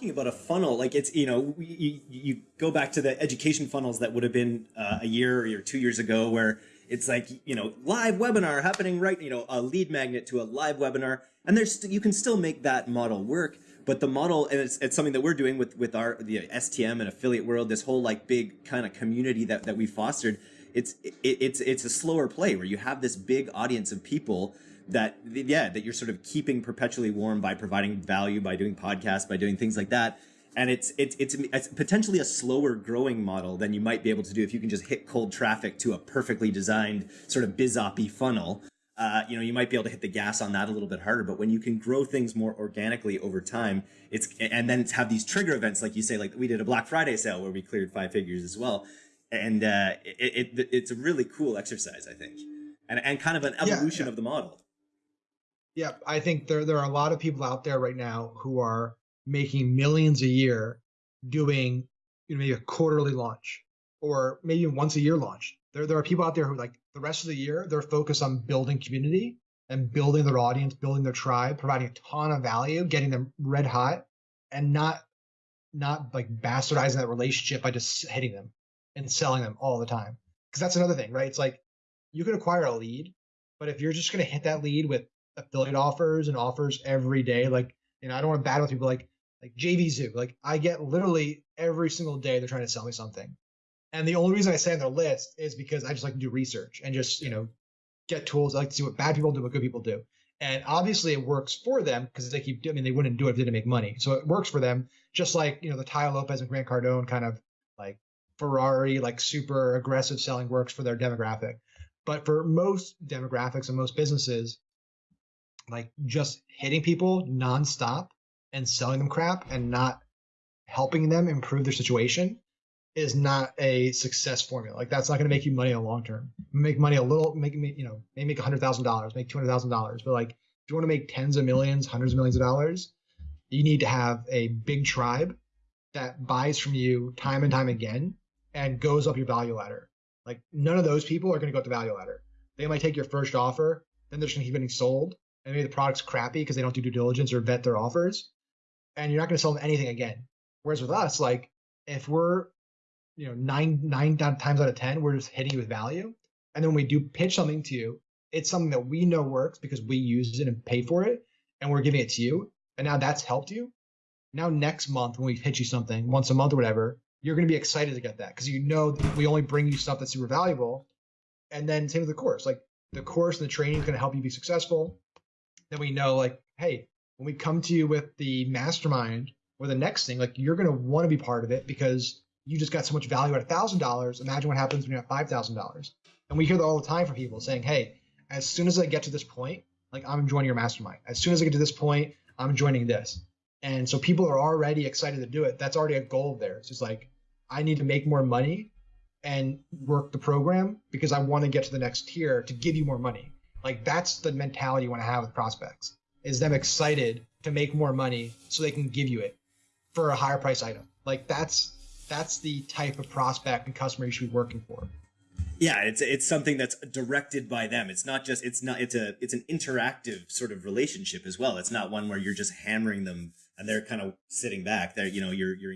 talking about a funnel, like it's you know you, you go back to the education funnels that would have been uh, a year or two years ago, where it's like you know live webinar happening right, you know a lead magnet to a live webinar, and there's you can still make that model work, but the model and it's, it's something that we're doing with with our the STM and affiliate world, this whole like big kind of community that that we fostered. It's it, it's it's a slower play where you have this big audience of people that yeah that you're sort of keeping perpetually warm by providing value by doing podcasts by doing things like that. And it's it's it's, it's potentially a slower growing model than you might be able to do if you can just hit cold traffic to a perfectly designed sort of bizoppy funnel. Uh, you know you might be able to hit the gas on that a little bit harder but when you can grow things more organically over time it's and then it's have these trigger events like you say like we did a black friday sale where we cleared five figures as well and uh, it, it, it's a really cool exercise i think and, and kind of an evolution yeah, yeah. of the model yeah, I think there there are a lot of people out there right now who are making millions a year doing you know maybe a quarterly launch or maybe once a year launch. There there are people out there who like the rest of the year they're focused on building community and building their audience, building their tribe, providing a ton of value, getting them red hot, and not not like bastardizing that relationship by just hitting them and selling them all the time. Because that's another thing, right? It's like you can acquire a lead, but if you're just going to hit that lead with affiliate offers and offers every day. Like, you know, I don't want to battle with people like like JVZoo. Like I get literally every single day they're trying to sell me something. And the only reason I say on their list is because I just like to do research and just, you know, get tools. I like to see what bad people do, what good people do. And obviously it works for them because they keep, I mean, they wouldn't do it if they didn't make money. So it works for them, just like, you know, the Tai Lopez and Grant Cardone kind of like Ferrari, like super aggressive selling works for their demographic. But for most demographics and most businesses, like just hitting people nonstop and selling them crap and not helping them improve their situation is not a success formula. Like that's not going to make you money in the long term. Make money a little, make me, you know, maybe make a hundred thousand dollars, make two hundred thousand dollars. But like, if you want to make tens of millions, hundreds of millions of dollars, you need to have a big tribe that buys from you time and time again and goes up your value ladder. Like none of those people are going to go up the value ladder. They might take your first offer, then they're just going to keep getting sold, and maybe the product's crappy because they don't do due diligence or vet their offers, and you're not going to sell them anything again. Whereas with us, like if we're you know nine nine times out of ten, we're just hitting you with value, and then when we do pitch something to you, it's something that we know works because we use it and pay for it, and we're giving it to you, and now that's helped you. Now next month when we pitch you something once a month or whatever, you're going to be excited to get that because you know we only bring you stuff that's super valuable. And then same with the course, like the course and the training is going to help you be successful then we know like, hey, when we come to you with the mastermind or the next thing, like you're gonna want to be part of it because you just got so much value at a thousand dollars. Imagine what happens when you have five thousand dollars. And we hear that all the time from people saying, hey, as soon as I get to this point, like I'm joining your mastermind. As soon as I get to this point, I'm joining this. And so people are already excited to do it. That's already a goal there. It's like, I need to make more money and work the program because I want to get to the next tier to give you more money. Like that's the mentality you want to have with prospects is them excited to make more money so they can give you it for a higher price item. Like that's that's the type of prospect and customer you should be working for. Yeah, it's it's something that's directed by them. It's not just it's not it's a it's an interactive sort of relationship as well. It's not one where you're just hammering them and they're kind of sitting back. There, you know, you're you're